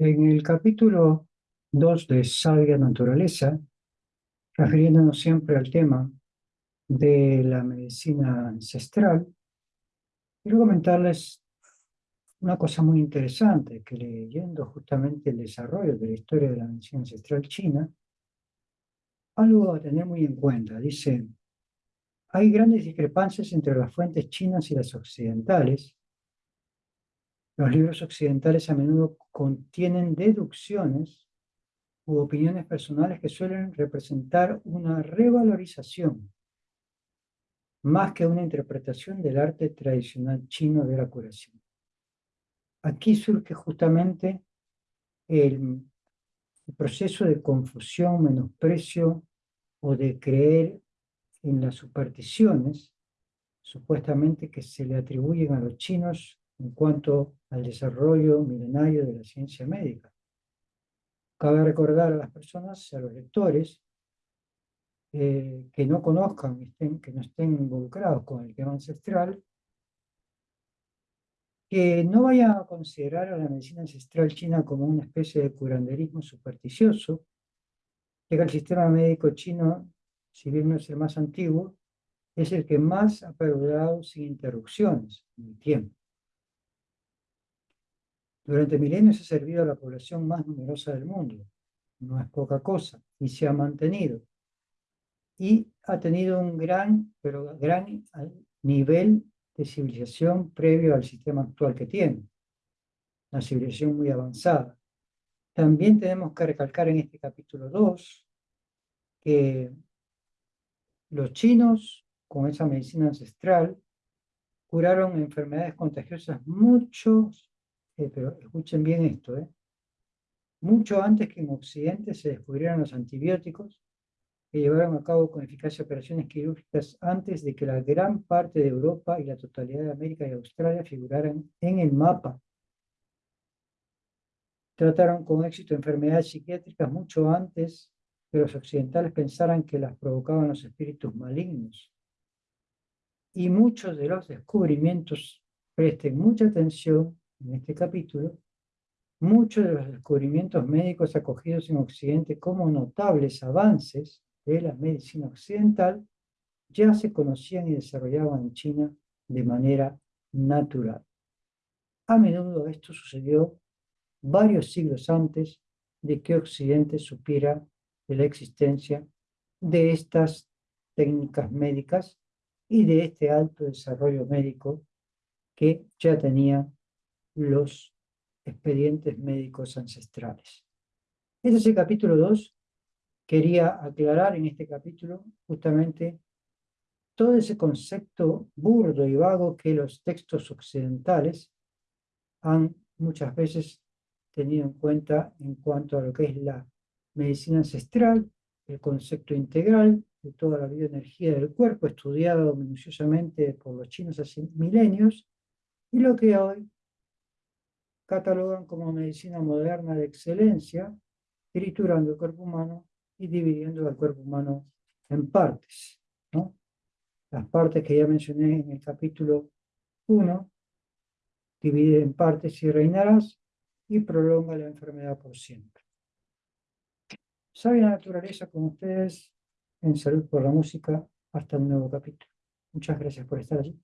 En el capítulo 2 de Sabia Naturaleza, refiriéndonos siempre al tema de la medicina ancestral, quiero comentarles una cosa muy interesante, que leyendo justamente el desarrollo de la historia de la medicina ancestral china, algo a tener muy en cuenta. Dice, hay grandes discrepancias entre las fuentes chinas y las occidentales, los libros occidentales a menudo contienen deducciones u opiniones personales que suelen representar una revalorización más que una interpretación del arte tradicional chino de la curación. Aquí surge justamente el, proceso de confusión, menosprecio o de creer en las supersticiones supuestamente que se le atribuyen a los chinos en cuanto al desarrollo milenario de la ciencia médica. Cabe recordar a las personas, a los lectores, eh, que no conozcan, estén, que no estén involucrados con el tema ancestral, que no vayan a considerar a la medicina ancestral china como una especie de curanderismo supersticioso, que el sistema médico chino, si bien no es el más antiguo, es el que más ha perdurado sin interrupciones en el tiempo. Durante milenios ha servido a la población más numerosa del mundo. No es poca cosa. Y se ha mantenido. Y ha tenido un gran, pero gran nivel de civilización previo al sistema actual que tiene. Una civilización muy avanzada. También tenemos que recalcar en este capítulo 2 que los chinos, con esa medicina ancestral, curaron enfermedades contagiosas muchos eh, pero escuchen bien esto, ¿eh? mucho antes que en Occidente se descubrieran los antibióticos, que llevaron a cabo con eficacia operaciones quirúrgicas antes de que la gran parte de Europa y la totalidad de América y Australia figuraran en el mapa. Trataron con éxito enfermedades psiquiátricas mucho antes que los occidentales pensaran que las provocaban los espíritus malignos. Y muchos de los descubrimientos, presten mucha atención, en este capítulo, muchos de los descubrimientos médicos acogidos en Occidente como notables avances de la medicina occidental ya se conocían y desarrollaban en China de manera natural. A menudo esto sucedió varios siglos antes de que Occidente supiera de la existencia de estas técnicas médicas y de este alto desarrollo médico que ya tenía los expedientes médicos ancestrales. Este es el capítulo 2. Quería aclarar en este capítulo justamente todo ese concepto burdo y vago que los textos occidentales han muchas veces tenido en cuenta en cuanto a lo que es la medicina ancestral, el concepto integral de toda la bioenergía del cuerpo, estudiado minuciosamente por los chinos hace milenios, y lo que hoy catalogan como medicina moderna de excelencia, triturando el cuerpo humano y dividiendo el cuerpo humano en partes. ¿no? Las partes que ya mencioné en el capítulo 1, divide en partes y reinarás y prolonga la enfermedad por siempre. Sabia naturaleza con ustedes en Salud por la Música. Hasta un nuevo capítulo. Muchas gracias por estar allí.